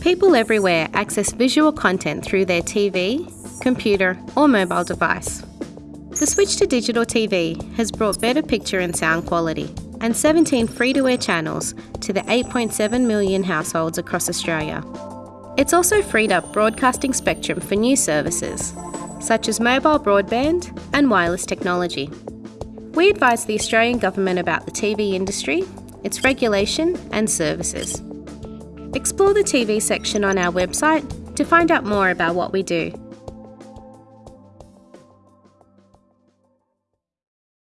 People everywhere access visual content through their TV, computer, or mobile device. The switch to digital TV has brought better picture and sound quality and 17 free to air channels to the 8.7 million households across Australia. It's also freed up broadcasting spectrum for new services, such as mobile broadband and wireless technology. We advise the Australian Government about the TV industry, its regulation and services. Explore the TV section on our website to find out more about what we do.